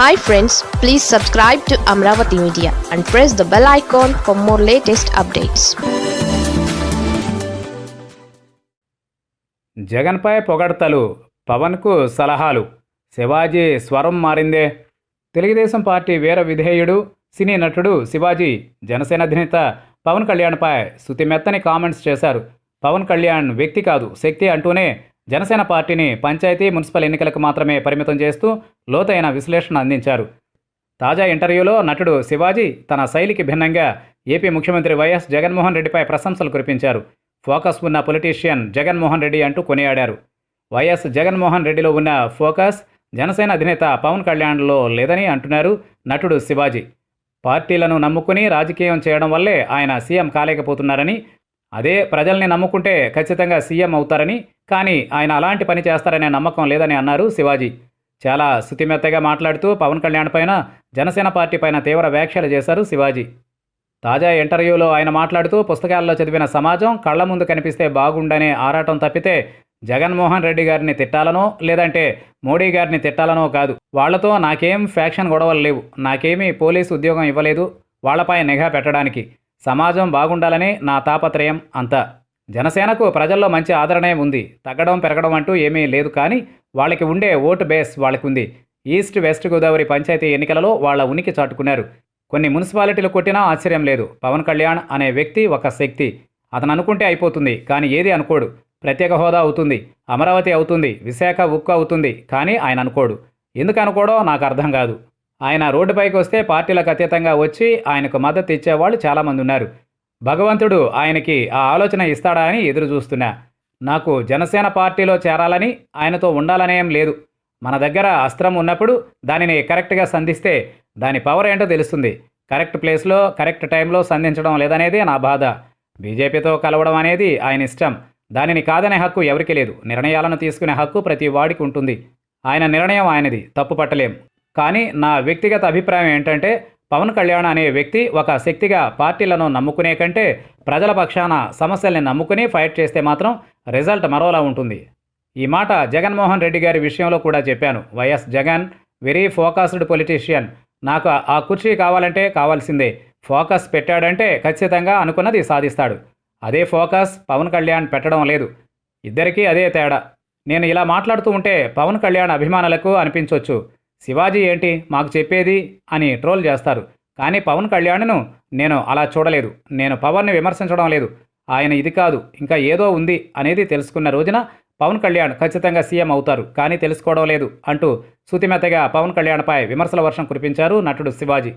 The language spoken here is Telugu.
Hi friends please subscribe to Amaravati media and press the bell icon for more latest updates జగన్పై పొగడ్తలు పవన్కు సలహాలు శివాజీ స్వరం మారిందే. తెలుగుదేశం పార్టీ వీర విధేయుడు సినీ నటుడు శివాజీ జనసేన అధినేత పవన్ కళ్యాణ్పై శుతిమెత్తని కామెంట్స్ చేశారు. పవన్ కళ్యాణ్ వ్యక్తి కాదు శక్తి అంటూనే జనసేన పార్టీని పంచాయతీ మున్సిపల్ ఎన్నికలకు మాత్రమే పరిమితం చేస్తూ లోతైన విశ్లేషణ అందించారు. తాజా ఇంటర్వ్యూలో నటుడు శివాజీ తన శైలికి భిన్నంగా ఏపీ ముఖ్యమంత్రి వైఎస్ జగన్మోహన్ రెడ్డిపై ప్రశంసలు కురిపించారు. ఫోకస్ ఉన్న పొలిటీషియన్ జగన్మోహన్ రెడ్డి అంటూ కొనియాడారు. వైఎస్ జగన్మోహన్ రెడ్డిలో ఉన్న ఫోకస్ జనసేన అధినేత పవన్ కళ్యాణ్లో లేదని అంటున్నారు నటుడు శివాజీ. పార్టీలను నమ్ముకుని రాజకీయం చేయడం వల్లే ఆయన సీఎం కాలేకపోతున్నారని అదే ప్రజల్ని నమ్ముకుంటే ఖచ్చితంగా సీఎం అవుతారని కానీ ఆయన అలాంటి పని చేస్తారనే నమ్మకం లేదని అన్నారు శివాజీ. చాలా శుతిమెత్తగా మాట్లాడుతూ పవన్ కళ్యాణ్ పైన జనసేన పార్టీ పైన తీవ్ర వ్యాఖ్యలు చేశారు శివాజీ. తాజా ఇంటర్వ్యూలో ఆయన మాట్లాడుతూ పుస్తకాల్లో చదివిన సమాజం కళ్ళ ముందు కనిపిస్తే బాగుండనే ఆరాటం తప్పితే జగన్మోహన్ రెడ్డి గారిని తిట్టాలనో లేదంటే మోడీ గారిని తిట్టాలనో కాదు. వాళ్ళతో నాకేం ఫ్యాక్షన్ గొడవలు లేవు. నాకేమీ పోలీసు ఉద్యోగం ఇవ్వలేదు. వాళ్ళపై నిఘా పెట్టడానికి. సమాజం బాగుండాలని నా తాపత్రయం అంతా. జనసేనకు ప్రజల్లో మంచి ఆదరణే ఉంది. తగ్గడం పెరగడం అంటూ ఏమీ లేదు కానీ వాళ్ళకి ఉండే ఓటు బేస్ వాళ్ళకుంది. ఈస్ట్ వెస్ట్ గోదావరి పంచాయతీ ఎన్నికలలో వాళ్ళ ఉనికి చాటుకున్నారు. కొన్ని మున్సిపాలిటీలు కొట్టినా ఆశ్చర్యం లేదు. పవన్ కళ్యాణ్ అనే వ్యక్తి ఒక శక్తి. అతను అనుకుంటే అయిపోతుంది కానీ ఏది అనుకోడు. ప్రత్యేక హోదా అవుతుంది అమరావతి అవుతుంది విశాఖ ఉక్కు అవుతుంది కానీ ఆయన అనుకోడు. ఎందుకు అనుకోడో నాకు అర్థం కాదు. ఆయన రోడ్డుపైకి వస్తే పార్టీలకు అతీతంగా వచ్చి ఆయనకు మద్దతు ఇచ్చేవాళ్ళు చాలామంది ఉన్నారు. భగవంతుడు ఆయనకి ఆ ఆలోచన ఇస్తాడా అని ఎదురు చూస్తున్నా. నాకు జనసేన పార్టీలో చేరాలని ఆయనతో ఉండాలనేం లేదు. మన దగ్గర అస్త్రం ఉన్నప్పుడు దానిని కరెక్ట్గా సంధిస్తే దాని పవర్ ఏంటో తెలుస్తుంది. కరెక్ట్ ప్లేస్లో కరెక్ట్ టైంలో సంధించడం లేదనేదే నా బాధ. బీజేపీతో కలవడం అనేది ఆయన ఇష్టం. దానిని కాదనే హక్కు ఎవరికీ లేదు. నిర్ణయాలను తీసుకునే హక్కు ప్రతి వాడికి ఉంటుంది. ఆయన నిర్ణయం ఆయనది. తప్పు పట్టలేం. కానీ నా వ్యక్తిగత అభిప్రాయం ఏంటంటే పవన్ కళ్యాణ్ అనే వ్యక్తి ఒక శక్తిగా పార్టీలను నమ్ముకునే కంటే ప్రజల పక్షాన సమస్యల్ని నమ్ముకుని ఫైట్ చేస్తే మాత్రం రిజల్ట్ మరోలా ఉంటుంది. ఈ మాట జగన్మోహన్ రెడ్డి గారి విషయంలో కూడా చెప్పాను. YS Jagan very focused politician. నాకు ఆ కుర్చీ కావాలంటే కావాల్సిందే. ఫోకస్ పెట్టాడంటే ఖచ్చితంగా అనుకున్నది సాధిస్తాడు. అదే ఫోకస్ పవన్ కళ్యాణ్ పెట్టడం లేదు. ఇద్దరికీ అదే తేడా. నేను ఇలా మాట్లాడుతూ ఉంటే పవన్ కళ్యాణ్ అభిమానులకు అనిపించవచ్చు శివాజీ ఏంటి? మాకు చెప్పేది అని ట్రోల్ చేస్తారు. కానీ పవన్ కళ్యాణ్ను నేను అలా చూడలేదు. నేను పవన్ని విమర్శించడం లేదు. ఆయన ఇది కాదు. ఇంకా ఏదో ఉంది అనేది తెలుసుకున్న రోజున పవన్ కళ్యాణ్ ఖచ్చితంగా సీఎం అవుతారు. కానీ తెలుసుకోవడం లేదు అంటూ శుతిమెత్తగా పవన్ కళ్యాణ్పై విమర్శల వర్షం కురిపించారు నటుడు శివాజీ.